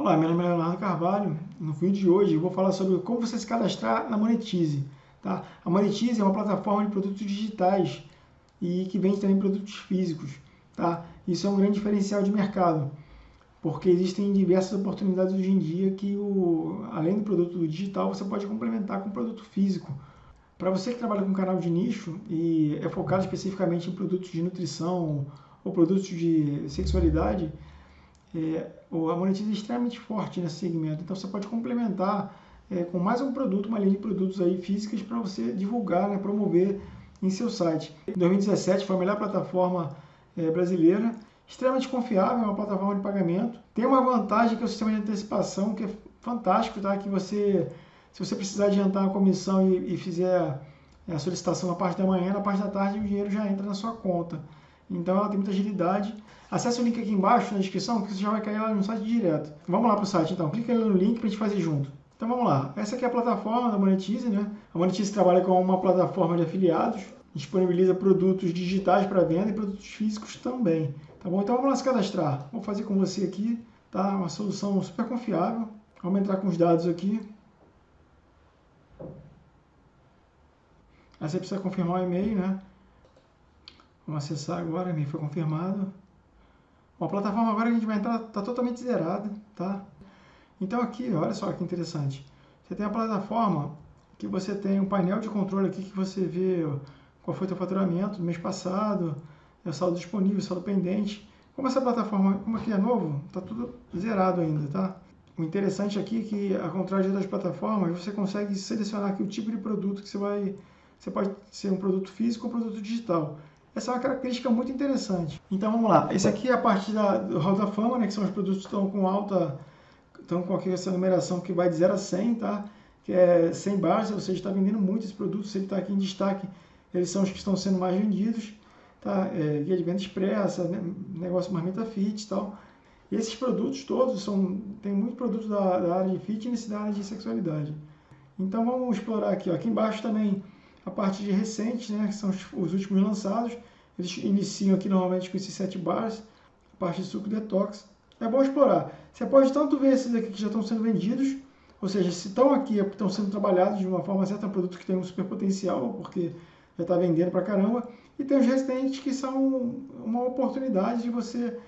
Olá, meu nome é Leonardo Carvalho. No vídeo de hoje eu vou falar sobre como você se cadastrar na Monetize. Tá? A Monetize é uma plataforma de produtos digitais e que vende também produtos físicos. Tá? Isso é um grande diferencial de mercado, porque existem diversas oportunidades hoje em dia que, o, além do produto digital, você pode complementar com produto físico. Para você que trabalha com canal de nicho e é focado especificamente em produtos de nutrição ou produtos de sexualidade, é, a Monetize é extremamente forte nesse segmento. Então você pode complementar é, com mais um produto, uma linha de produtos aí físicas para você divulgar, né, promover em seu site. Em 2017 foi a melhor plataforma é, brasileira, extremamente confiável, é uma plataforma de pagamento. Tem uma vantagem que é o sistema de antecipação, que é fantástico, tá? Que você, se você precisar adiantar a comissão e, e fizer a solicitação na parte da manhã, na parte da tarde o dinheiro já entra na sua conta. Então ela tem muita agilidade. Acesse o link aqui embaixo na descrição que você já vai cair lá no site direto. Vamos lá para o site então, clica no link para a gente fazer junto. Então vamos lá, essa aqui é a plataforma da Monetize, né? A Monetize trabalha com uma plataforma de afiliados, disponibiliza produtos digitais para venda e produtos físicos também. Tá bom? Então vamos lá se cadastrar. Vou fazer com você aqui, tá? Uma solução super confiável. Vamos entrar com os dados aqui. Aí você precisa confirmar o e-mail, né? Vamos acessar agora, me foi confirmado. Bom, a plataforma agora a gente vai entrar está totalmente zerada, tá? Então aqui, olha só que interessante. Você tem a plataforma que você tem um painel de controle aqui que você vê qual foi o teu faturamento do mês passado, é o saldo disponível, saldo pendente. Como essa plataforma, como aqui é novo, está tudo zerado ainda, tá? O interessante aqui é que, ao contrário outras plataformas, você consegue selecionar aqui o tipo de produto que você vai... Você pode ser um produto físico ou um produto digital. Essa é uma característica muito interessante. Então vamos lá. Esse aqui é a parte da, do Hall da Fama, né, que são os produtos que estão com alta, estão com aqui essa numeração que vai de 0 a 100, tá? que é 100 barras, ou seja, está vendendo muito esse produto, se ele está aqui em destaque, eles são os que estão sendo mais vendidos. Tá? É, guia de venda expressa, né? negócio marmita fit e tal. E esses produtos todos são, tem muitos produtos da, da área de fitness e da área de sexualidade. Então vamos explorar aqui. Ó. Aqui embaixo também a parte de recentes, né, que são os, os, últimos lançados. Eles iniciam aqui normalmente com esses 7 bars, a parte de suco detox. É bom explorar. Você pode tanto ver esses aqui que já estão sendo vendidos, ou seja, se estão aqui, é estão sendo trabalhados de uma forma certa, é um produto que tem um super potencial, porque já está vendendo pra caramba. E tem os resistentes que são uma oportunidade de você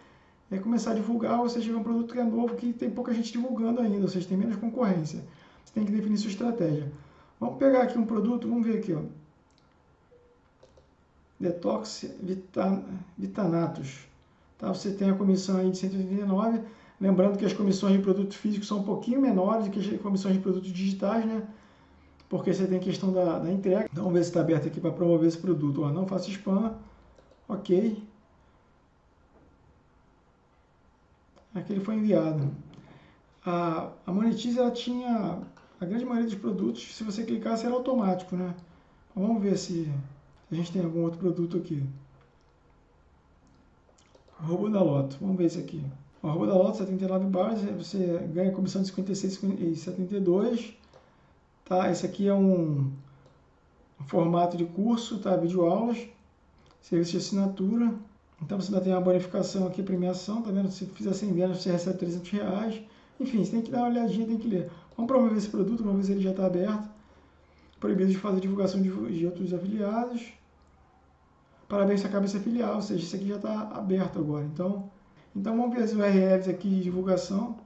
é, começar a divulgar, ou seja, um produto que é novo, que tem pouca gente divulgando ainda, ou seja, tem menos concorrência. Você tem que definir sua estratégia. Vamos pegar aqui um produto, vamos ver aqui, ó. Detox Vitanatos. Tá? Você tem a comissão aí de 189. Lembrando que as comissões de produtos físicos são um pouquinho menores do que as comissões de produtos digitais, né? Porque você tem questão da, da entrega. Então, vamos ver se está aberto aqui para promover esse produto. Ó, não faça spam. Ok. Aqui ele foi enviado. A, a Monetize ela tinha a grande maioria dos produtos, se você clicar, será automático, né? Vamos ver se a gente tem algum outro produto aqui. Roubo da Loto. Vamos ver esse aqui. O roubo da Loto, 79 barras, você ganha comissão de 56 e 72. Tá? Esse aqui é um, um formato de curso, tá? Videoaulas, serviço de assinatura. Então você ainda tem uma bonificação aqui, premiação, tá vendo? Se fizer 100 vendas, você recebe 300 reais. Enfim, você tem que dar uma olhadinha, tem que ler. Vamos promover esse produto, vamos ver se ele já está aberto. Proibido de fazer divulgação de, outros afiliados. Parabéns, você acaba esse afiliar, ou seja, isso aqui já está aberto agora. Então, então vamos ver as URLs aqui de divulgação.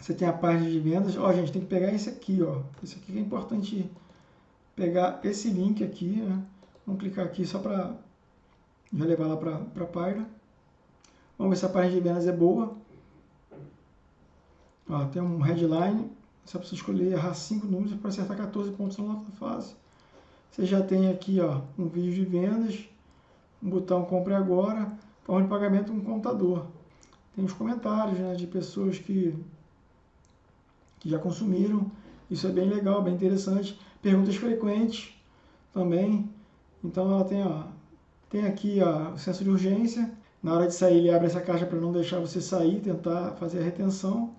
Você tem a página de vendas. Ó, gente, tem que pegar esse aqui, ó. Esse aqui é importante pegar esse link aqui, né? Vamos clicar aqui só para já levar lá para a página. Vamos ver se a página de vendas é boa. Ó, tem um headline, só precisa escolher, errar 5 números para acertar 14 pontos na outra fase. Você já tem aqui ó, um vídeo de vendas, um botão compre agora, forma de pagamento, um contador. Tem os comentários né, de pessoas que, que já consumiram, isso é bem legal, bem interessante. Perguntas frequentes também, então ela tem, ó, tem aqui ó, o senso de urgência, na hora de sair ele abre essa caixa para não deixar você sair, tentar fazer a retenção.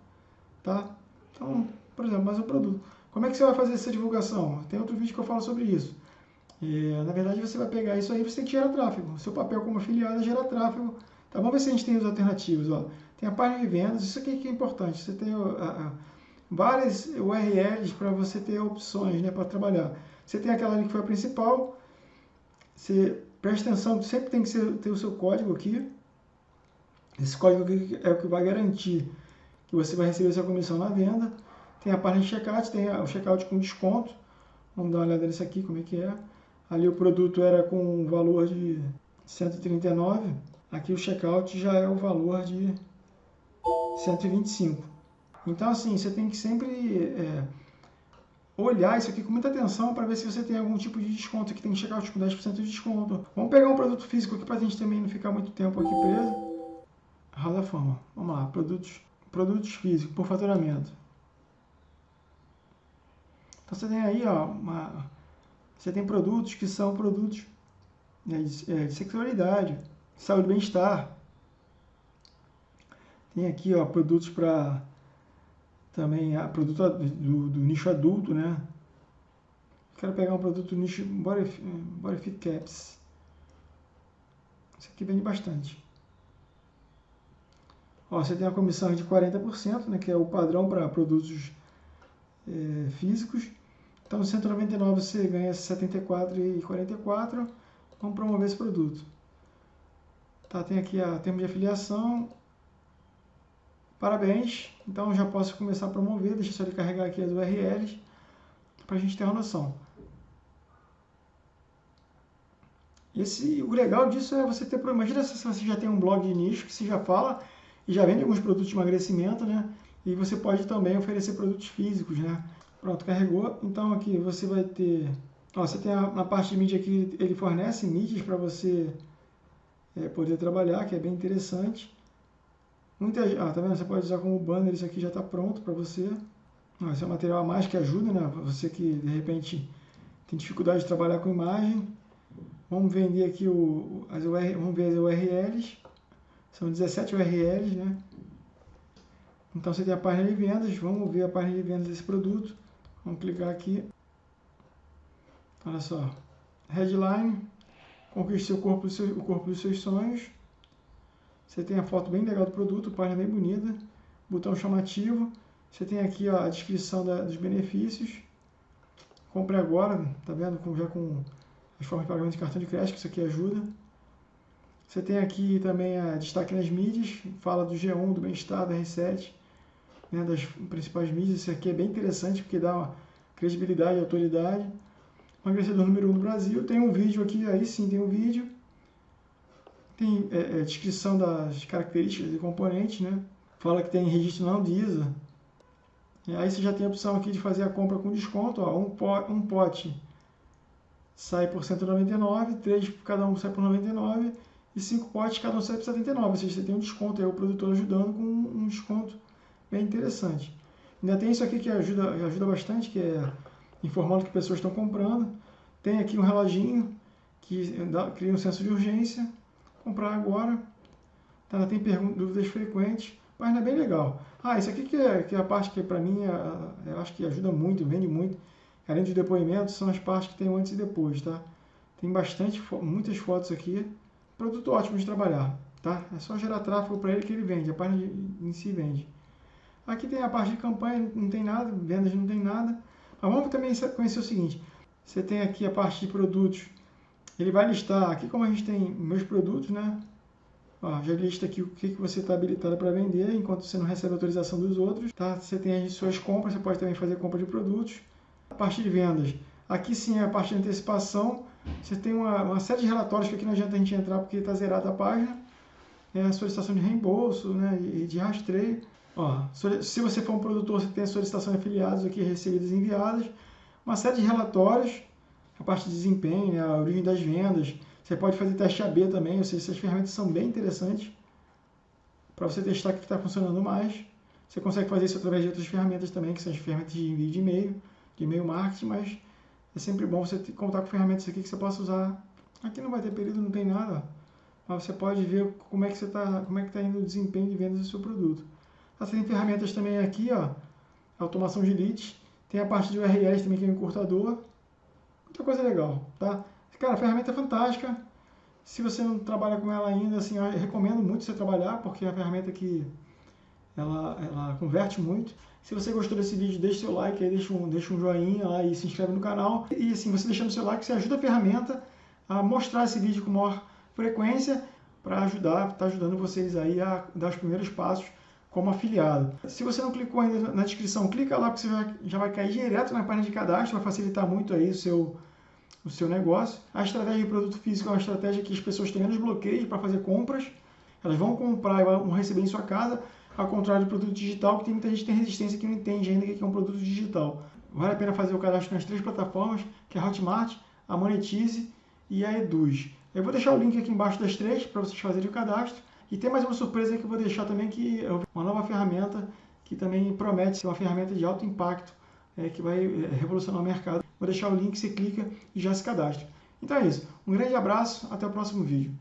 Tá? Então, por exemplo, mais um produto. Como é que você vai fazer essa divulgação? Tem outro vídeo que eu falo sobre isso. E, na verdade, você vai pegar isso aí você tem que gerar tráfego. Seu papel como afiliado é gerar tráfego, Tá, vamos ver se a gente tem os alternativos. Ó. Tem a página de vendas, isso aqui que é importante. Você tem a, a, várias URLs para você ter opções né, para trabalhar. Você tem aquela ali que foi a principal. Você presta atenção, sempre tem que ser, ter o seu código aqui. Esse código aqui é o que vai garantir que você vai receber sua comissão na venda. Tem a página de checkout, tem o checkout com desconto. Vamos dar uma olhada nesse aqui, como é que é. Ali o produto era com um valor de 139. Aqui o checkout já é o valor de 125. Então, assim, você tem que sempre é, olhar isso aqui com muita atenção para ver se você tem algum tipo de desconto. Aqui tem checkout com 10% de desconto. Vamos pegar um produto físico aqui para a gente também não ficar muito tempo aqui preso. Roda a forma. Vamos lá, produtos, produtos físicos por faturamento. Então você tem aí, ó, uma, você tem produtos que são produtos né, de, é, de sexualidade, saúde e bem-estar. Tem aqui, ó, produtos para também a produto do, do, nicho adulto, né? Quero pegar um produto nicho Body, body Fit Caps. Esse aqui vende bastante. Ó, você tem a comissão de 40%, né, que é o padrão para produtos é, físicos. Então, no 199 você ganha 74,44. Vamos promover esse produto. Tá, tem aqui a termo de afiliação. Parabéns. Então, já posso começar a promover. Deixa eu só carregar aqui as URLs para a gente ter uma noção. Esse, o legal disso é você ter. Imagina se você já tem um blog de nicho que você já fala e já vende alguns produtos de emagrecimento, né? E você pode também oferecer produtos físicos, né? Pronto, carregou. Então aqui você vai ter... Ó, você tem a, na parte de mídia aqui, ele fornece mídias para você é, poder trabalhar, que é bem interessante. Muita, ah, tá vendo? Você pode usar como banner, isso aqui já está pronto para você. Ah, esse é um material a mais que ajuda, né? Você que de repente tem dificuldade de trabalhar com imagem. Vamos vender aqui o, as URLs, vamos ver as URLs. São 17 URLs, né? Então você tem a página de vendas, vamos ver a página de vendas desse produto. Vamos clicar aqui. Olha só. Headline. Conquiste seu corpo, o corpo dos seus sonhos. Você tem a foto bem legal do produto, página bem bonita. Botão chamativo. Você tem aqui ó, a descrição da, dos benefícios. Compre agora, tá vendo? Com, já com as formas de pagamento de cartão de crédito, que isso aqui ajuda. Você tem aqui também a destaque nas mídias, fala do G1, do bem-estar, da R7, né, das principais mídias. Isso aqui é bem interessante porque dá uma credibilidade e autoridade. Emagrecedor número 1 um do Brasil. Tem um vídeo aqui, aí sim tem um vídeo. Tem é, é, descrição das características e componentes, né? Fala que tem registro não Anvisa. E aí você já tem a opção aqui de fazer a compra com desconto. Ó, um, pote, um pote sai por 199, três cada um sai por 99 e 5 potes, cada um sai por 79. Ou seja, você tem um desconto aí, o produtor ajudando com um desconto bem interessante. Ainda tem isso aqui que ajuda, ajuda bastante, que é informando que pessoas estão comprando. Tem aqui um reloginho que dá, cria um senso de urgência. Comprar agora. Tá, tem dúvidas frequentes. Página bem legal. Ah, isso aqui que é, que é a parte que para mim é, eu acho que ajuda muito, vende muito. Além dos depoimentos, são as partes que tem antes e depois, tá? Tem bastante, muitas fotos aqui. Produto ótimo de trabalhar, tá? É só gerar tráfego para ele que ele vende, a página em si vende. Aqui tem a parte de campanha, não tem nada, vendas não tem nada. Mas vamos também conhecer o seguinte, você tem aqui a parte de produtos, ele vai listar, aqui como a gente tem meus produtos, né? Ó, já lista aqui o que, que você está habilitado para vender, enquanto você não recebe autorização dos outros, tá? Você tem as suas compras, você pode também fazer compra de produtos. A parte de vendas, aqui sim é a parte de antecipação, você tem uma, uma série de relatórios que aqui não adianta a gente entrar porque está zerada a página. É a solicitação de reembolso né, e de rastreio. Ó, se você for um produtor, você tem a solicitação de afiliados aqui recebidas e enviadas. Uma série de relatórios, a parte de desempenho, né, a origem das vendas. Você pode fazer teste AB também, ou seja, essas ferramentas são bem interessantes para você testar o que está funcionando mais. Você consegue fazer isso através de outras ferramentas também, que são as ferramentas de envio de e-mail, de e-mail marketing, mas é sempre bom você contar com ferramentas aqui que você possa usar. Aqui não vai ter período, não tem nada, mas você pode ver como é que você está, como é que está indo o desempenho de vendas do seu produto. Você tem ferramentas também aqui, ó, automação de leads, tem a parte de URLs também que é um encurtador, muita coisa legal, tá? Cara, a ferramenta é fantástica, Se você não trabalha com ela ainda, assim, eu recomendo muito você trabalhar, porque é uma ferramenta que ela, ela converte muito. Se você gostou desse vídeo, deixe seu like aí, deixa um, deixa um joinha lá e se inscreve no canal. E assim, você deixando seu like, você ajuda a ferramenta a mostrar esse vídeo com maior frequência para ajudar, tá ajudando vocês aí a dar os primeiros passos como afiliado. Se você não clicou ainda na descrição, clica lá porque você já vai cair direto na página de cadastro, vai facilitar muito aí o seu, o seu negócio. A estratégia de produto físico é uma estratégia que as pessoas têm menos bloqueios para fazer compras. Elas vão comprar e vão receber em sua casa, ao contrário do produto digital, que tem muita gente que tem resistência que não entende ainda o que é um produto digital. Vale a pena fazer o cadastro nas três plataformas, que é a Hotmart, a Monetize e a Eduz. Eu vou deixar o link aqui embaixo das três para vocês fazerem o cadastro. E tem mais uma surpresa que eu vou deixar também, que é uma nova ferramenta que também promete ser uma ferramenta de alto impacto, é, que vai é, revolucionar o mercado. Vou deixar o link, você clica e já se cadastra. Então é isso. Um grande abraço, até o próximo vídeo.